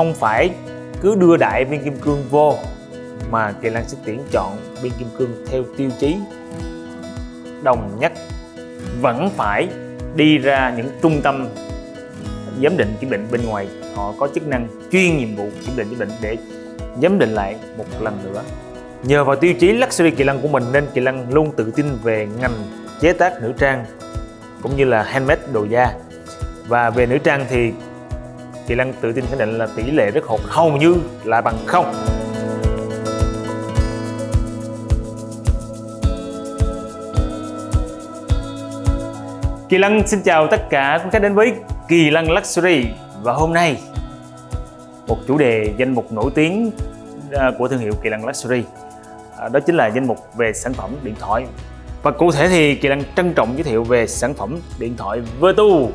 không phải cứ đưa đại viên kim cương vô, mà Kỳ lan sẽ tuyển chọn viên kim cương theo tiêu chí. Đồng nhất, vẫn phải đi ra những trung tâm giám định kiểm định bên ngoài. Họ có chức năng chuyên nhiệm vụ kiểm định kiểm định để giám định lại một lần nữa. Nhờ vào tiêu chí luxury kỳ lân của mình nên kỳ lân luôn tự tin về ngành chế tác nữ trang cũng như là handmade đồ da. Và về nữ trang thì kỳ Lan tự tin khẳng định là tỷ lệ rất hột hầu như là bằng không. Kỳ Lăng xin chào tất cả quý khách đến với Kỳ Lăng Luxury. Và hôm nay, một chủ đề danh mục nổi tiếng à, của thương hiệu Kỳ Lăng Luxury à, đó chính là danh mục về sản phẩm điện thoại. Và cụ thể thì Kỳ Lăng trân trọng giới thiệu về sản phẩm điện thoại Vertu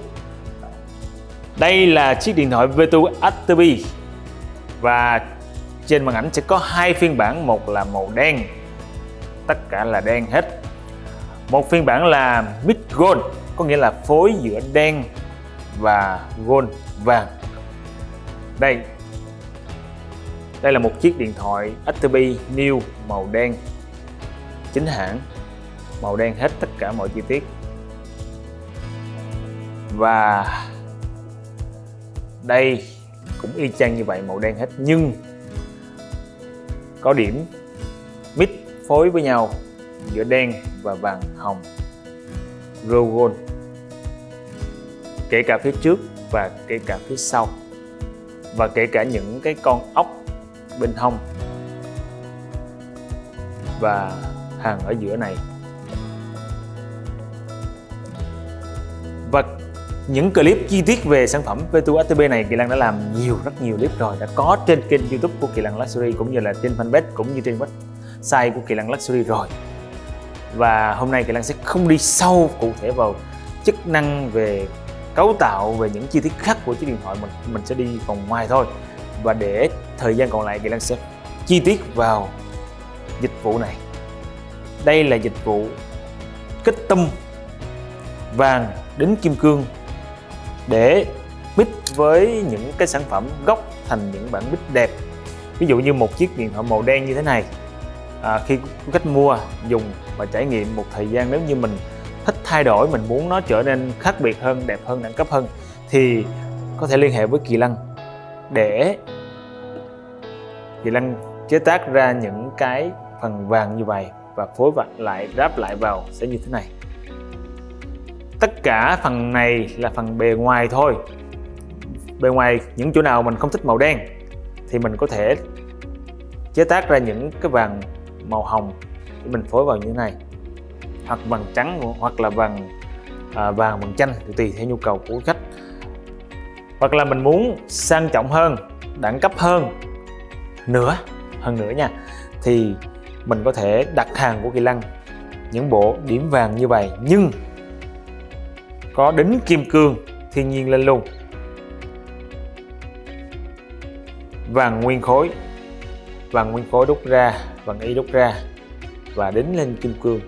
đây là chiếc điện thoại Vertu Active và trên màn ảnh sẽ có hai phiên bản, một là màu đen. Tất cả là đen hết. Một phiên bản là Mid Gold, có nghĩa là phối giữa đen và gold vàng. Đây. Đây là một chiếc điện thoại Active New, màu đen. Chính hãng, màu đen hết tất cả mọi chi tiết. Và đây, cũng y chang như vậy, màu đen hết. Nhưng, có điểm mix phối với nhau giữa đen và vàng hồng. Rose Gold. Kể cả phía trước và kể cả phía sau. Và kể cả những cái con ốc bên hông và hàng ở giữa này. Những clip chi tiết về sản phẩm V2 ATB này Kỳ Lăng đã làm nhiều, rất nhiều clip rồi, đã có trên kênh YouTube của Kỳ Lăng Luxury cũng như là trên fanpage cũng như trên website của Kỳ Lăng Luxury rồi. Và hôm nay Kỳ Lăng sẽ không đi sâu cụ thể vào chức năng về cấu tạo, về những chi tiết khác của chiếc điện thoại, mình mình sẽ đi vòng ngoài thôi. Và để thời gian còn lại, Kỳ Lăng sẽ chi tiết vào dịch vụ này. Đây là dịch vụ kích tâm vàng đến kim cương để mix với những cái sản phẩm gốc thành những bản mix đẹp. Ví dụ như một chiếc điện thoại màu đen như thế này à, khi khách mua dùng và trải nghiệm một thời gian nếu như mình thích thay đổi mình muốn nó trở nên khác biệt hơn đẹp hơn đẳng cấp hơn thì có thể liên hệ với Kỳ Lân để Kỳ Lân chế tác ra những cái phần vàng như vậy và phối lại ráp lại vào sẽ như thế này tất cả phần này là phần bề ngoài thôi. Bề ngoài những chỗ nào mình không thích màu đen thì mình có thể chế tác ra những cái vàng màu hồng để mình phối vào như thế này. Hoặc vàng trắng hoặc là vàng à, vàng bằng chanh tùy theo nhu cầu của khách. Hoặc là mình muốn sang trọng hơn đẳng cấp hơn nữa hơn nữa nha thì mình có thể đặt hàng của Kỳ Lăng những bộ điểm vàng như vậy. Nhưng có đính kim cương thiên nhiên lên luôn. Vàng nguyên khối vàng nguyên khối đúc ra vàng y đúc ra, và đính lên kim cương.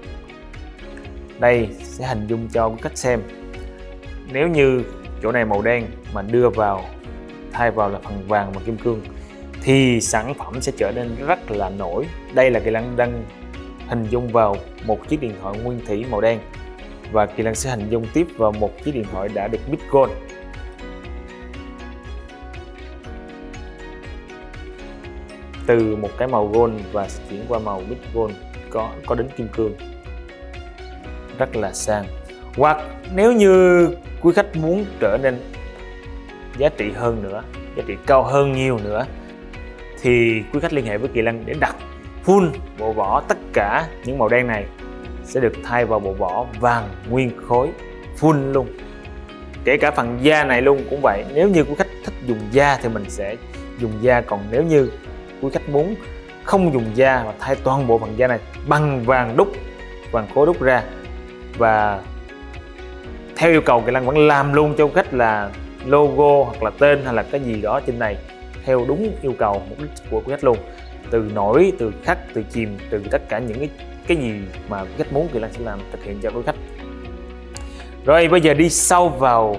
Đây sẽ hình dung cho cách xem. Nếu như chỗ này màu đen mà đưa vào, thay vào là phần vàng và kim cương, thì sản phẩm sẽ trở nên rất là nổi. Đây là cái lăng đăng hình dung vào một chiếc điện thoại nguyên thủy màu đen và kỳ lan sẽ hành dung tiếp vào một chiếc điện thoại đã được Bitcoin. gold từ một cái màu gold và chuyển qua màu Bitcoin gold có có đến kim cương. Rất là sang. Hoặc nếu như quý khách muốn trở nên giá trị hơn nữa, giá trị cao hơn nhiều nữa, thì quý khách liên hệ với Kỳ Lăng để đặt full bộ vỏ tất cả những màu đen này sẽ được thay vào bộ vỏ vàng nguyên khối, full luôn. Kể cả phần da này luôn cũng vậy. Nếu như quý khách thích dùng da thì mình sẽ dùng da. Còn nếu như quý khách muốn không dùng da và thay toàn bộ phần da này bằng vàng đúc, vàng khối đúc ra và theo yêu cầu Kỳ Lân vẫn làm luôn cho khách là logo hoặc là tên hay là cái gì đó trên này theo đúng yêu cầu mục đích của khách luôn từ nổi, từ khắc từ chìm, từ tất cả những cái cái gì mà khách muốn Kỳ Lan sẽ làm, thực hiện cho đối khách. Rồi, bây giờ đi sâu vào,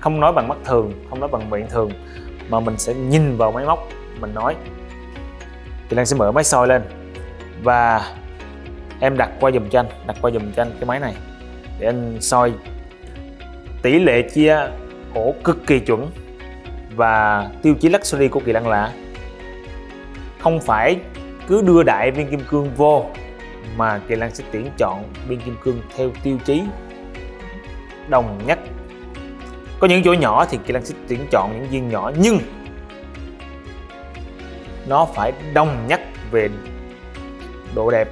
không nói bằng mắt thường, không nói bằng miệng thường, mà mình sẽ nhìn vào máy móc, mình nói. Kỳ Lan sẽ mở máy soi lên, và em đặt qua dùm cho anh, đặt qua dùm cho anh cái máy này, để anh soi. Tỷ lệ chia ổ cực kỳ chuẩn và tiêu chí luxury của Kỳ Lân là không phải cứ đưa đại viên kim cương vô, mà Kỳ Lan sẽ tuyển chọn viên kim cương theo tiêu chí đồng nhất. Có những chỗ nhỏ thì Kỳ Lan sẽ tuyển chọn những viên nhỏ, nhưng nó phải đồng nhất về độ đẹp,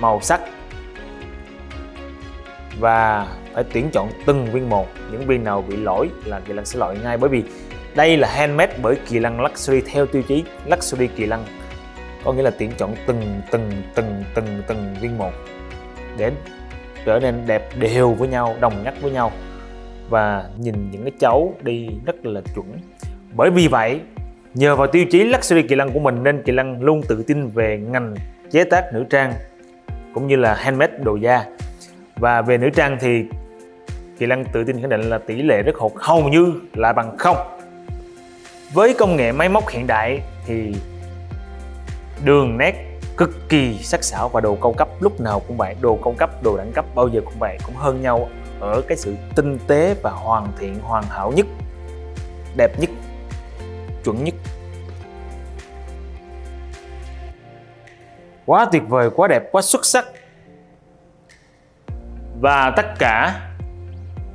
màu sắc, và phải tuyển chọn từng viên một. Những viên nào bị lỗi là kỳ Lan sẽ loại ngay, bởi vì đây là handmade bởi kỳ lân luxury theo tiêu chí luxury kỳ lân có nghĩa là tuyển chọn từng từng từng từng từng viên một để trở nên đẹp đều với nhau, đồng nhất với nhau. Và nhìn những cái cháu đi rất là chuẩn. Bởi vì vậy, nhờ vào tiêu chí luxury kỳ lân của mình nên kỳ lân luôn tự tin về ngành chế tác nữ trang cũng như là handmade đồ da. Và về nữ trang thì Kỳ Lân tự tin khẳng định là tỷ lệ rất hột hầu như là bằng không với công nghệ máy móc hiện đại thì đường nét cực kỳ sắc sảo và đồ cao cấp lúc nào cũng vậy. Đồ cao cấp, đồ đẳng cấp bao giờ cũng vậy, cũng hơn nhau ở cái sự tinh tế và hoàn thiện, hoàn hảo nhất, đẹp nhất, chuẩn nhất. Quá tuyệt vời, quá đẹp, quá xuất sắc. Và tất cả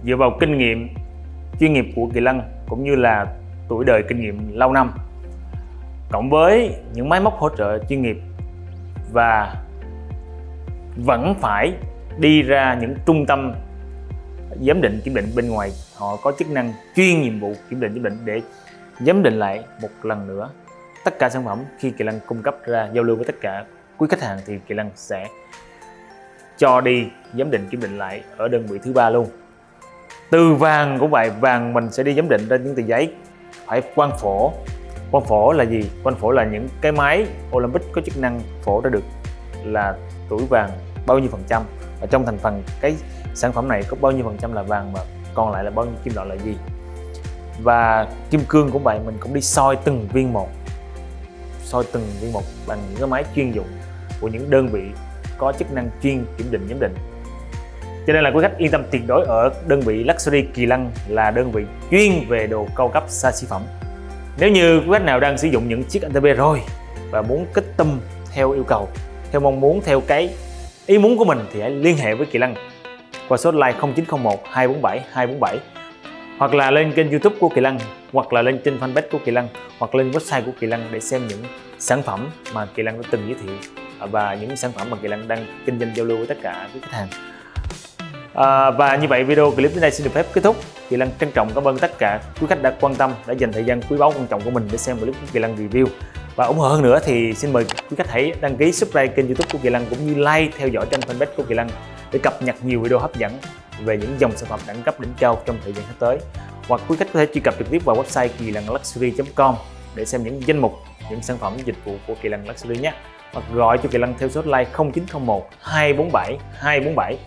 dựa vào kinh nghiệm, chuyên nghiệp của Kỳ Lân cũng như là tuổi đời kinh nghiệm lâu năm, cộng với những máy móc hỗ trợ chuyên nghiệp và vẫn phải đi ra những trung tâm giám định kiểm định bên ngoài, họ có chức năng chuyên nhiệm vụ kiểm định kiểm định để giám định lại một lần nữa tất cả sản phẩm. Khi Kỳ Lân cung cấp ra giao lưu với tất cả quý khách hàng thì Kỳ Lân sẽ cho đi giám định kiểm định lại ở đơn vị thứ ba luôn. Từ vàng cũng vậy vàng mình sẽ đi giám định trên những tờ giấy phải quan phổ. Quan phổ là gì? Quan phổ là những cái máy Olympic có chức năng phổ ra được là tuổi vàng bao nhiêu phần trăm. Và trong thành phần cái sản phẩm này có bao nhiêu phần trăm là vàng mà còn lại là bao nhiêu kim loại là gì? Và kim cương cũng vậy, mình cũng đi soi từng viên một. Soi từng viên một bằng những cái máy chuyên dụng của những đơn vị có chức năng chuyên kiểm định, giám định cho nên là quý khách yên tâm tuyệt đối ở đơn vị Luxury Kỳ Lân là đơn vị chuyên về đồ cao cấp xa xỉ phẩm. Nếu như quý khách nào đang sử dụng những chiếc ATP rồi và muốn kích tâm theo yêu cầu, theo mong muốn, theo cái ý muốn của mình thì hãy liên hệ với Kỳ Lân qua số hotline 0901 247 247 hoặc là lên kênh youtube của Kỳ Lân hoặc là lên trên fanpage của Kỳ Lân hoặc lên website của Kỳ Lân để xem những sản phẩm mà Kỳ Lân đã từng giới thiệu và những sản phẩm mà Kỳ Lân đang kinh doanh giao lưu với tất cả các khách hàng à, và như vậy video clip đến đây xin được phép kết thúc. Kỳ Lân trân trọng cảm ơn tất cả quý khách đã quan tâm đã dành thời gian quý báu quan trọng của mình để xem clip của Kỳ Lân review. Và ủng hộ hơn nữa thì xin mời quý khách hãy đăng ký subscribe kênh youtube của Kỳ Lân cũng như like theo dõi trên fanpage của Kỳ Lân để cập nhật nhiều video hấp dẫn về những dòng sản phẩm đẳng cấp đỉnh cao trong thời gian sắp tới. Hoặc quý khách có thể truy cập trực tiếp vào website kỳ lân luxury.com để xem những danh mục những sản phẩm dịch vụ của Kỳ Lân Luxury nhé. Hoặc gọi cho Kỳ Lân theo số hotline 0901 247 247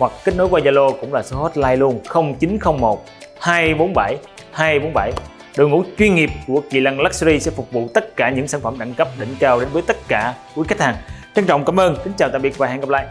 hoặc kết nối qua Zalo cũng là số hotline luôn 0901 247 247 đội ngũ chuyên nghiệp của Kỳ Lân Luxury sẽ phục vụ tất cả những sản phẩm đẳng cấp đỉnh cao đến với tất cả quý khách hàng. Trân trọng cảm ơn, kính chào tạm biệt và hẹn gặp lại.